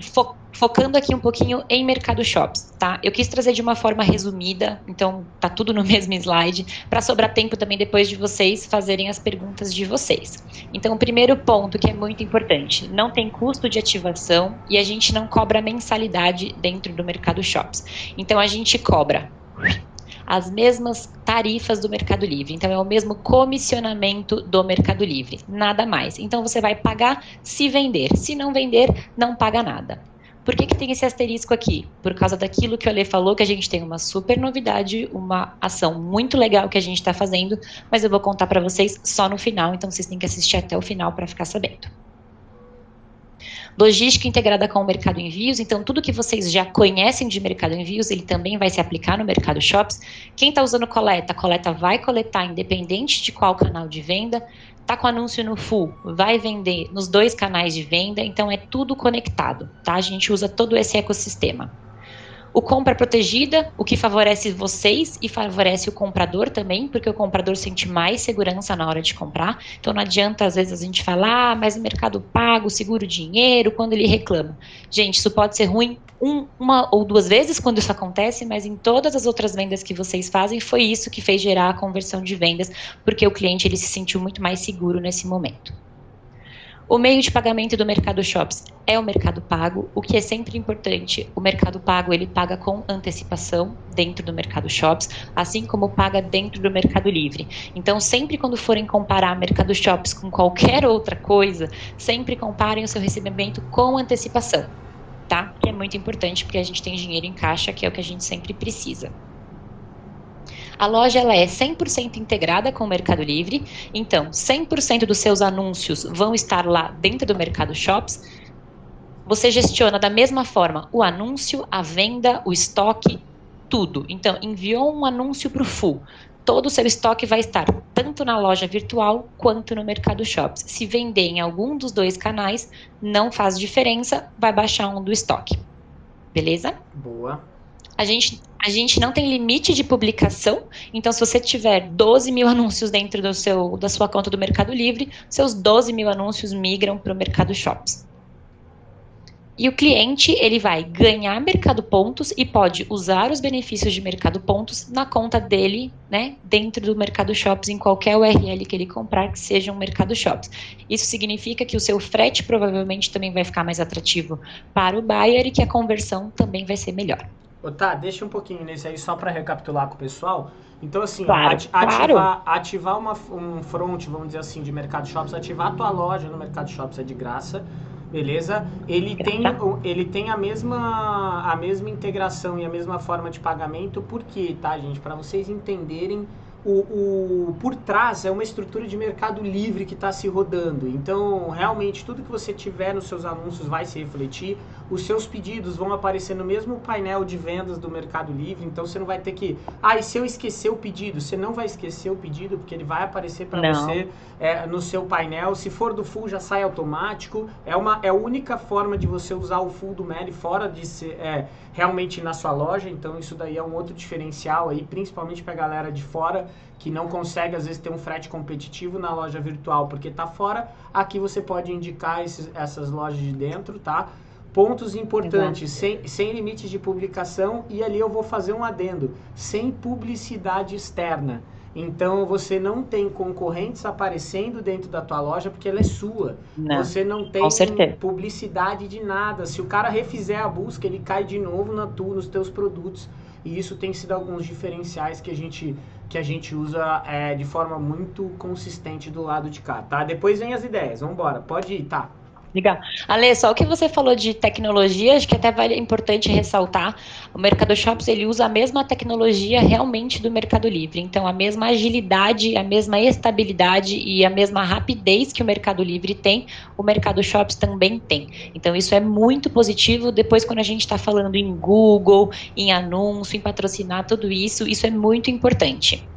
fo focando aqui um pouquinho em Mercado Shops, tá? Eu quis trazer de uma forma resumida, então tá tudo no mesmo slide, para sobrar tempo também depois de vocês fazerem as perguntas de vocês. Então, o primeiro ponto que é muito importante, não tem custo de ativação e a gente não cobra mensalidade dentro do Mercado Shops. Então, a gente cobra as mesmas tarifas do Mercado Livre. Então, é o mesmo comissionamento do Mercado Livre, nada mais. Então, você vai pagar se vender. Se não vender, não paga nada. Por que, que tem esse asterisco aqui? Por causa daquilo que o Ale falou, que a gente tem uma super novidade, uma ação muito legal que a gente está fazendo, mas eu vou contar para vocês só no final, então vocês têm que assistir até o final para ficar sabendo. Logística integrada com o mercado envios, então tudo que vocês já conhecem de mercado envios, ele também vai se aplicar no mercado shops. Quem está usando coleta, a coleta vai coletar independente de qual canal de venda. Está com anúncio no full, vai vender nos dois canais de venda, então é tudo conectado, tá? A gente usa todo esse ecossistema. O compra protegida, o que favorece vocês e favorece o comprador também, porque o comprador sente mais segurança na hora de comprar. Então não adianta às vezes a gente falar, ah, mas no mercado pago, seguro dinheiro, quando ele reclama. Gente, isso pode ser ruim um, uma ou duas vezes quando isso acontece, mas em todas as outras vendas que vocês fazem, foi isso que fez gerar a conversão de vendas, porque o cliente ele se sentiu muito mais seguro nesse momento. O meio de pagamento do Mercado Shops é o Mercado Pago, o que é sempre importante. O Mercado Pago ele paga com antecipação dentro do Mercado Shops, assim como paga dentro do Mercado Livre. Então, sempre quando forem comparar Mercado Shops com qualquer outra coisa, sempre comparem o seu recebimento com antecipação, tá? Que é muito importante porque a gente tem dinheiro em caixa, que é o que a gente sempre precisa. A loja ela é 100% integrada com o Mercado Livre, então 100% dos seus anúncios vão estar lá dentro do Mercado Shops. Você gestiona da mesma forma o anúncio, a venda, o estoque, tudo. Então, enviou um anúncio para o full. Todo o seu estoque vai estar tanto na loja virtual quanto no Mercado Shops. Se vender em algum dos dois canais, não faz diferença, vai baixar um do estoque. Beleza? Boa. A gente, a gente não tem limite de publicação, então se você tiver 12 mil anúncios dentro do seu, da sua conta do Mercado Livre, seus 12 mil anúncios migram para o Mercado Shops. E o cliente ele vai ganhar Mercado Pontos e pode usar os benefícios de Mercado Pontos na conta dele, né, dentro do Mercado Shops, em qualquer URL que ele comprar que seja um Mercado Shops. Isso significa que o seu frete provavelmente também vai ficar mais atrativo para o buyer e que a conversão também vai ser melhor. Tá, deixa um pouquinho nesse aí só para recapitular com o pessoal. Então, assim, claro, ati ativar, ativar uma, um front, vamos dizer assim, de Mercado Shops, ativar a tua loja no Mercado Shops é de graça, beleza? Ele tem, ele tem a, mesma, a mesma integração e a mesma forma de pagamento, por quê, tá, gente? Para vocês entenderem o, o, por trás é uma estrutura de mercado livre que está se rodando. Então, realmente, tudo que você tiver nos seus anúncios vai se refletir. Os seus pedidos vão aparecer no mesmo painel de vendas do Mercado Livre. Então, você não vai ter que. Ah, e se eu esquecer o pedido? Você não vai esquecer o pedido, porque ele vai aparecer para você é, no seu painel. Se for do full, já sai automático. É, uma, é a única forma de você usar o full do Meli fora de ser é, realmente na sua loja. Então, isso daí é um outro diferencial aí, principalmente para a galera de fora que não consegue às vezes ter um frete competitivo na loja virtual porque está fora, aqui você pode indicar esses, essas lojas de dentro, tá? Pontos importantes, sem, sem limites de publicação e ali eu vou fazer um adendo, sem publicidade externa. Então você não tem concorrentes aparecendo dentro da tua loja porque ela é sua. Não, você não tem publicidade de nada. Se o cara refizer a busca, ele cai de novo na tua, nos teus produtos. E isso tem sido alguns diferenciais que a gente que a gente usa é, de forma muito consistente do lado de cá, tá? Depois vem as ideias, vamos embora, pode ir, tá? Legal. Ale, só o que você falou de tecnologia, acho que até vale importante ressaltar, o Mercado Shops ele usa a mesma tecnologia realmente do Mercado Livre, então a mesma agilidade, a mesma estabilidade e a mesma rapidez que o Mercado Livre tem, o Mercado Shops também tem. Então isso é muito positivo, depois quando a gente está falando em Google, em anúncio, em patrocinar tudo isso, isso é muito importante.